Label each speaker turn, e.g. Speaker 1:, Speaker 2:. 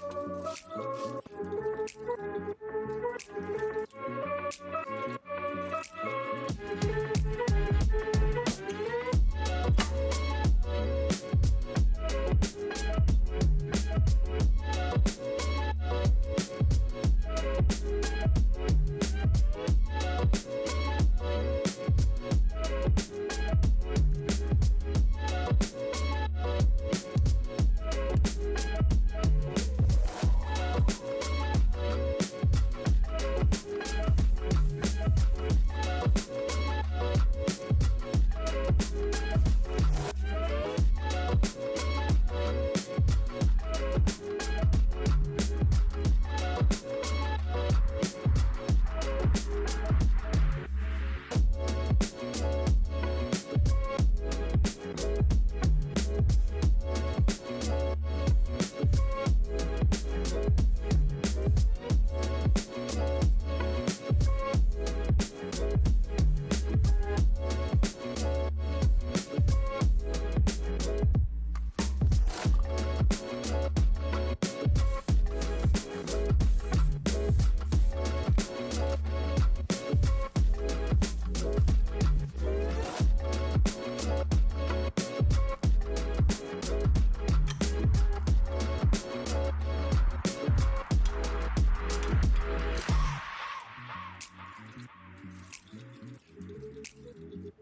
Speaker 1: Thank you. you